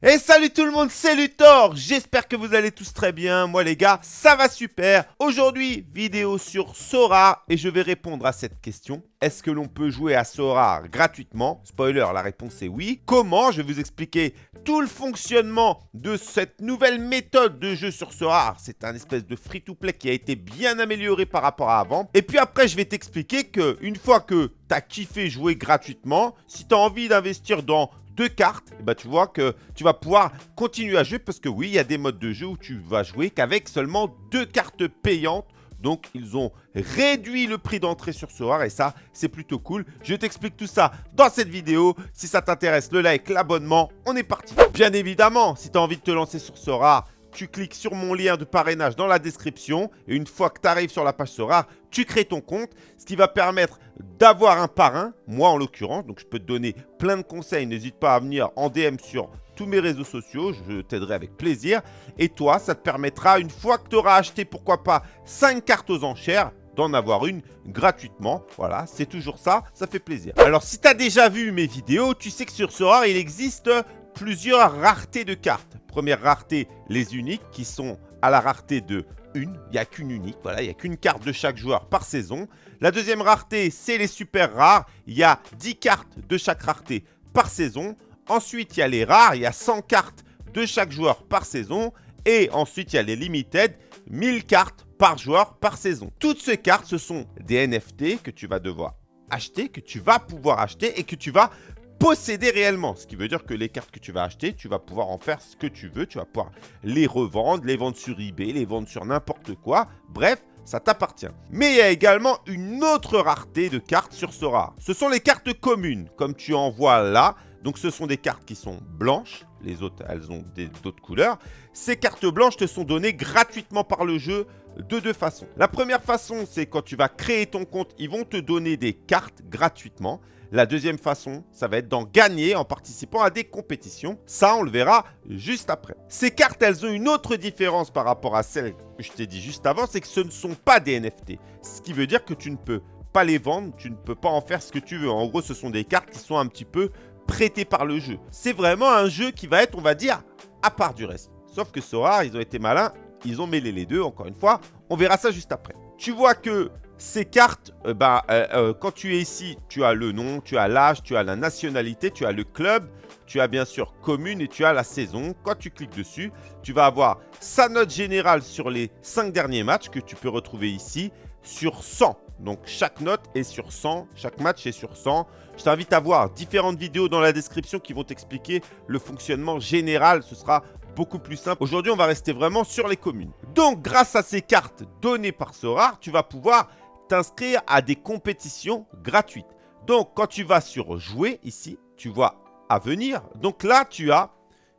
Et salut tout le monde, c'est Luthor J'espère que vous allez tous très bien. Moi les gars, ça va super Aujourd'hui, vidéo sur Sora et je vais répondre à cette question. Est-ce que l'on peut jouer à Sora gratuitement? Spoiler, la réponse est oui. Comment? Je vais vous expliquer tout le fonctionnement de cette nouvelle méthode de jeu sur Sora. C'est un espèce de free-to-play qui a été bien amélioré par rapport à avant. Et puis après, je vais t'expliquer que une fois que tu as kiffé jouer gratuitement, si tu as envie d'investir dans deux cartes, et bah tu vois que tu vas pouvoir continuer à jouer parce que oui, il y a des modes de jeu où tu vas jouer qu'avec seulement deux cartes payantes. Donc, ils ont réduit le prix d'entrée sur Sora et ça, c'est plutôt cool. Je t'explique tout ça dans cette vidéo. Si ça t'intéresse, le like, l'abonnement, on est parti. Bien évidemment, si tu as envie de te lancer sur Sora, tu cliques sur mon lien de parrainage dans la description et une fois que tu arrives sur la page Sora, tu crées ton compte, ce qui va permettre d'avoir un parrain, moi en l'occurrence, donc je peux te donner plein de conseils, n'hésite pas à venir en DM sur tous mes réseaux sociaux, je t'aiderai avec plaisir. Et toi, ça te permettra, une fois que tu auras acheté, pourquoi pas, 5 cartes aux enchères, d'en avoir une gratuitement. Voilà, c'est toujours ça, ça fait plaisir. Alors, si tu as déjà vu mes vidéos, tu sais que sur Sora, il existe plusieurs raretés de cartes. Première rareté, les uniques qui sont à la rareté de une. Il n'y a qu'une unique, voilà, il n'y a qu'une carte de chaque joueur par saison. La deuxième rareté, c'est les super rares. Il y a 10 cartes de chaque rareté par saison. Ensuite, il y a les rares, il y a 100 cartes de chaque joueur par saison. Et ensuite, il y a les limited, 1000 cartes par joueur par saison. Toutes ces cartes, ce sont des NFT que tu vas devoir acheter, que tu vas pouvoir acheter et que tu vas posséder réellement. Ce qui veut dire que les cartes que tu vas acheter, tu vas pouvoir en faire ce que tu veux. Tu vas pouvoir les revendre, les vendre sur eBay, les vendre sur n'importe quoi. Bref, ça t'appartient. Mais il y a également une autre rareté de cartes sur Sora. Ce sont les cartes communes, comme tu en vois là. Donc ce sont des cartes qui sont blanches. Les autres, elles ont d'autres couleurs. Ces cartes blanches te sont données gratuitement par le jeu de deux façons. La première façon, c'est quand tu vas créer ton compte, ils vont te donner des cartes gratuitement. La deuxième façon, ça va être d'en gagner en participant à des compétitions. Ça, on le verra juste après. Ces cartes, elles ont une autre différence par rapport à celles que je t'ai dit juste avant, c'est que ce ne sont pas des NFT. Ce qui veut dire que tu ne peux pas les vendre, tu ne peux pas en faire ce que tu veux. En gros, ce sont des cartes qui sont un petit peu prêtées par le jeu. C'est vraiment un jeu qui va être, on va dire, à part du reste. Sauf que Sora, ils ont été malins, ils ont mêlé les deux, encore une fois. On verra ça juste après. Tu vois que ces cartes, euh, bah, euh, euh, quand tu es ici, tu as le nom, tu as l'âge, tu as la nationalité, tu as le club, tu as bien sûr commune et tu as la saison. Quand tu cliques dessus, tu vas avoir sa note générale sur les 5 derniers matchs que tu peux retrouver ici sur 100. Donc chaque note est sur 100, chaque match est sur 100. Je t'invite à voir différentes vidéos dans la description qui vont t'expliquer le fonctionnement général. Ce sera beaucoup plus simple. Aujourd'hui, on va rester vraiment sur les communes. Donc, grâce à ces cartes données par Sora, tu vas pouvoir t'inscrire à des compétitions gratuites. Donc, quand tu vas sur jouer ici, tu vois à venir. Donc là, tu as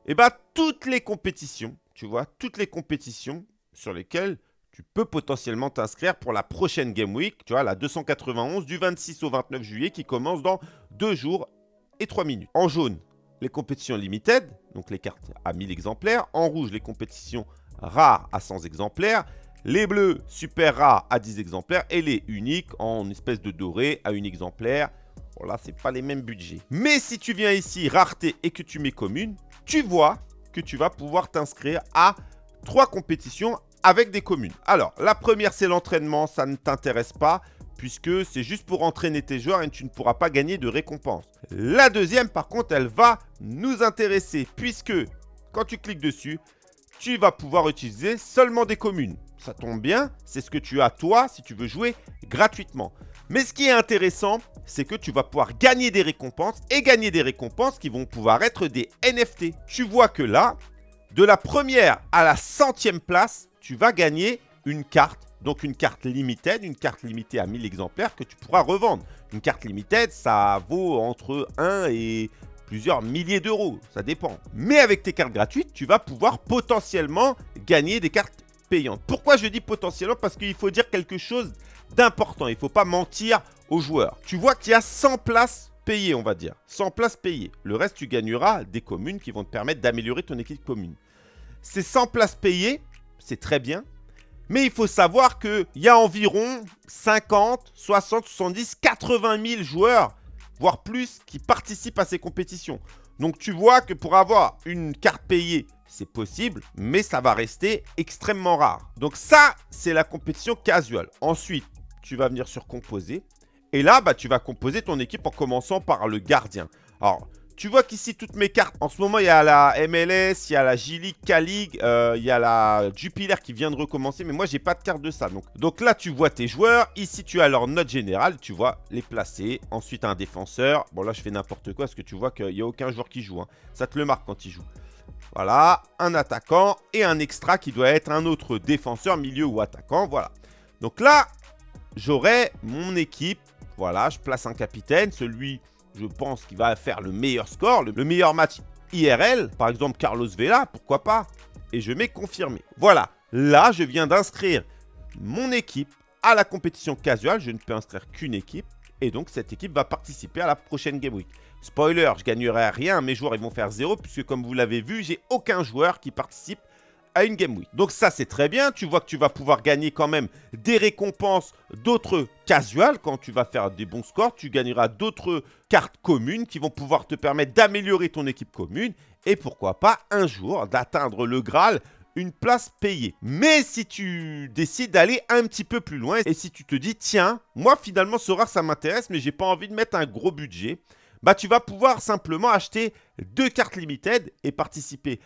eh ben, toutes les compétitions, tu vois, toutes les compétitions sur lesquelles tu peux potentiellement t'inscrire pour la prochaine Game Week, tu vois, la 291 du 26 au 29 juillet qui commence dans 2 jours et 3 minutes. En jaune, les compétitions limited, donc les cartes à 1000 exemplaires. En rouge, les compétitions rares à 100 exemplaires. Les bleus super rares à 10 exemplaires et les uniques en espèce de doré à 1 exemplaire. Bon là, c'est pas les mêmes budgets. Mais si tu viens ici, rareté et que tu mets commune, tu vois que tu vas pouvoir t'inscrire à trois compétitions avec des communes. Alors, la première, c'est l'entraînement. Ça ne t'intéresse pas puisque c'est juste pour entraîner tes joueurs et tu ne pourras pas gagner de récompense. La deuxième, par contre, elle va nous intéresser puisque quand tu cliques dessus, tu vas pouvoir utiliser seulement des communes ça tombe bien, c'est ce que tu as toi si tu veux jouer gratuitement. Mais ce qui est intéressant, c'est que tu vas pouvoir gagner des récompenses et gagner des récompenses qui vont pouvoir être des NFT. Tu vois que là, de la première à la centième place, tu vas gagner une carte. Donc une carte limited, une carte limitée à 1000 exemplaires que tu pourras revendre. Une carte limited, ça vaut entre 1 et plusieurs milliers d'euros, ça dépend. Mais avec tes cartes gratuites, tu vas pouvoir potentiellement gagner des cartes payante. Pourquoi je dis potentiellement? Parce qu'il faut dire quelque chose d'important. Il ne faut pas mentir aux joueurs. Tu vois qu'il y a 100 places payées, on va dire. 100 places payées. Le reste, tu gagneras des communes qui vont te permettre d'améliorer ton équipe commune. Ces 100 places payées, c'est très bien. Mais il faut savoir qu'il y a environ 50, 60, 70, 80 000 joueurs, voire plus, qui participent à ces compétitions. Donc tu vois que pour avoir une carte payée, c'est possible, mais ça va rester extrêmement rare. Donc ça, c'est la compétition casual. Ensuite, tu vas venir sur composer. Et là, bah, tu vas composer ton équipe en commençant par le gardien. Alors, tu vois qu'ici, toutes mes cartes, en ce moment, il y a la MLS, il y a la J-League, euh, il y a la Jupiler qui vient de recommencer, mais moi, j'ai pas de carte de ça. Donc, donc là, tu vois tes joueurs. Ici, tu as leur note générale, tu vois les placer. Ensuite, un défenseur. Bon, là, je fais n'importe quoi parce que tu vois qu'il n'y a aucun joueur qui joue. Hein. Ça te le marque quand il joue. Voilà, un attaquant et un extra qui doit être un autre défenseur, milieu ou attaquant. Voilà. Donc là, j'aurai mon équipe. Voilà, je place un capitaine, celui je pense qu'il va faire le meilleur score, le, meilleur match IRL, par exemple Carlos Vela, pourquoi pas? Et je mets confirmé. Voilà, là je viens d'inscrire mon équipe à la compétition casual, je ne peux inscrire qu'une équipe, et donc cette équipe va participer à la prochaine Game Week. Spoiler, je gagnerai rien, mes joueurs ils vont faire zéro, puisque comme vous l'avez vu, j'ai aucun joueur qui participe une Game Week. Donc ça, c'est très bien. Tu vois que tu vas pouvoir gagner quand même des récompenses d'autres casuals. Quand tu vas faire des bons scores, tu gagneras d'autres cartes communes qui vont pouvoir te permettre d'améliorer ton équipe commune. Et pourquoi pas, un jour, d'atteindre le Graal une place payée. Mais si tu décides d'aller un petit peu plus loin et si tu te dis, tiens, moi finalement ce rare ça m'intéresse mais j'ai pas envie de mettre un gros budget, bah tu vas pouvoir simplement acheter deux cartes limited et participer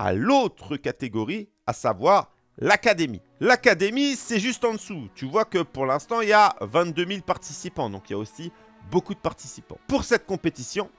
à l'autre catégorie, à savoir l'académie. L'académie, c'est juste en dessous. Tu vois que pour l'instant, il y a 22 000 participants, donc il y a aussi beaucoup de participants. Pour cette compétition,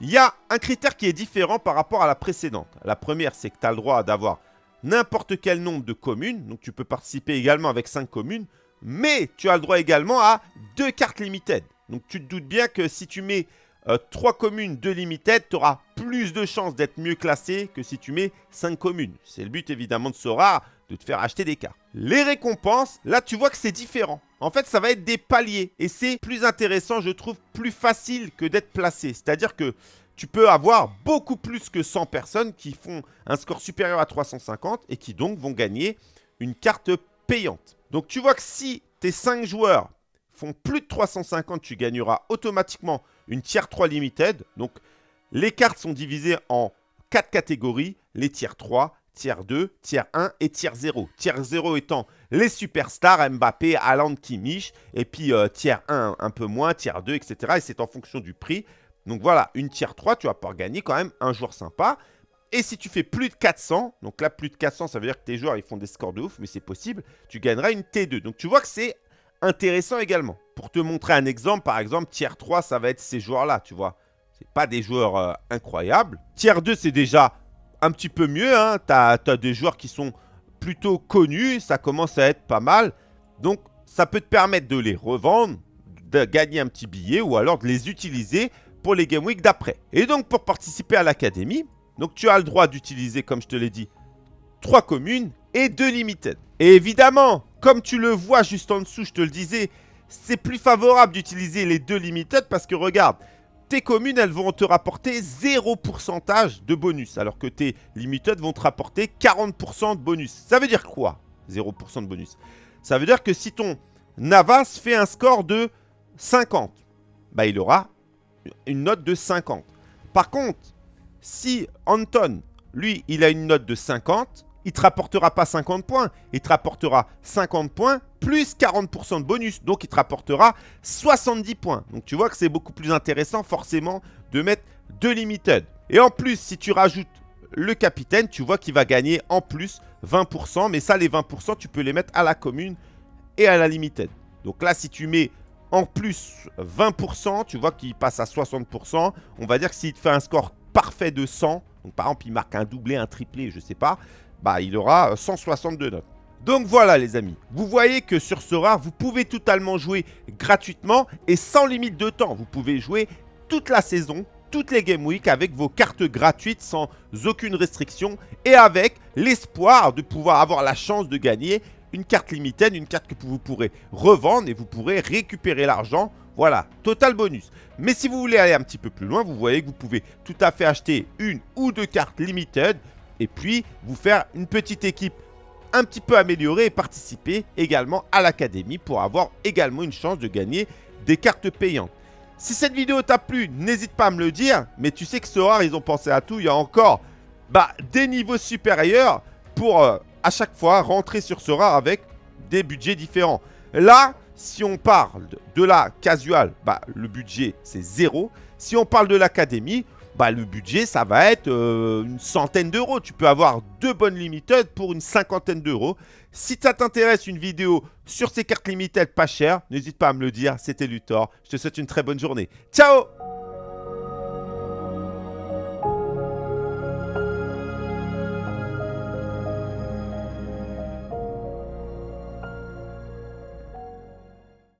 il y a un critère qui est différent par rapport à la précédente. La première, c'est que tu as le droit d'avoir n'importe quel nombre de communes, donc tu peux participer également avec 5 communes, mais tu as le droit également à deux cartes limited. Donc tu te doutes bien que si tu mets 3 euh, communes de limited, tu auras plus de chances d'être mieux classé que si tu mets 5 communes. C'est le but évidemment de Sora, de te faire acheter des cartes. Les récompenses, là tu vois que c'est différent. En fait, ça va être des paliers et c'est plus intéressant, je trouve, plus facile que d'être placé. C'est-à-dire que tu peux avoir beaucoup plus que 100 personnes qui font un score supérieur à 350 et qui donc vont gagner une carte payante. Donc tu vois que si tes 5 joueurs font plus de 350, tu gagneras automatiquement une tier 3 limited. Donc, les cartes sont divisées en 4 catégories. Les tiers 3, tier 2, tier 1 et tier 0. Tier 0 étant les superstars, Mbappé, Haaland, Kimmich. Et puis euh, tier 1 un peu moins, tier 2, etc. Et c'est en fonction du prix. Donc voilà, une tier 3, tu vas pouvoir gagner quand même un joueur sympa. Et si tu fais plus de 400, donc là plus de 400, ça veut dire que tes joueurs ils font des scores de ouf, mais c'est possible, tu gagneras une T2. Donc tu vois que c'est intéressant également. Pour te montrer un exemple, par exemple, tier 3, ça va être ces joueurs-là, tu vois. C'est pas des joueurs euh, incroyables. Tier 2, c'est déjà un petit peu mieux. Hein. Tu as, des joueurs qui sont plutôt connus. Ça commence à être pas mal. Donc, ça peut te permettre de les revendre, de gagner un petit billet ou alors de les utiliser pour les Game Week d'après. Et donc, pour participer à l'académie, tu as le droit d'utiliser, comme je te l'ai dit, 3 communes et 2 limited. Et évidemment, comme tu le vois juste en dessous, je te le disais, c'est plus favorable d'utiliser les deux limited parce que regarde, tes communes, elles vont te rapporter 0% de bonus, alors que tes limited vont te rapporter 40% de bonus. Ça veut dire quoi, 0% de bonus? Ça veut dire que si ton Navas fait un score de 50, bah il aura une note de 50. Par contre, si Anton, lui, il a une note de 50, il ne te rapportera pas 50 points, il te rapportera 50 points plus 40% de bonus. Donc, il te rapportera 70 points. Donc, tu vois que c'est beaucoup plus intéressant forcément de mettre deux limited. Et en plus, si tu rajoutes le capitaine, tu vois qu'il va gagner en plus 20%. Mais ça, les 20%, tu peux les mettre à la commune et à la limited. Donc là, si tu mets en plus 20%, tu vois qu'il passe à 60%. On va dire que s'il te fait un score parfait de 100, donc par exemple, il marque un doublé, un triplé, je ne sais pas, bah, il aura 162 notes. Donc voilà les amis, vous voyez que sur ce rare, vous pouvez totalement jouer gratuitement et sans limite de temps. Vous pouvez jouer toute la saison, toutes les Game Week avec vos cartes gratuites sans aucune restriction et avec l'espoir de pouvoir avoir la chance de gagner une carte limited, une carte que vous pourrez revendre et vous pourrez récupérer l'argent. Voilà, total bonus. Mais si vous voulez aller un petit peu plus loin, vous voyez que vous pouvez tout à fait acheter une ou deux cartes limited et puis vous faire une petite équipe un petit peu améliorée et participer également à l'académie pour avoir également une chance de gagner des cartes payantes. Si cette vidéo t'a plu, n'hésite pas à me le dire. Mais tu sais que Sora, ils ont pensé à tout. Il y a encore bah, des niveaux supérieurs pour euh, à chaque fois rentrer sur Sora avec des budgets différents. Là, si on parle de la casual, bah, le budget c'est zéro. Si on parle de l'académie, bah, le budget, ça va être euh, une centaine d'euros. Tu peux avoir deux bonnes limited pour une cinquantaine d'euros. Si ça t'intéresse une vidéo sur ces cartes limited pas chères, n'hésite pas à me le dire. C'était Luthor. Je te souhaite une très bonne journée. Ciao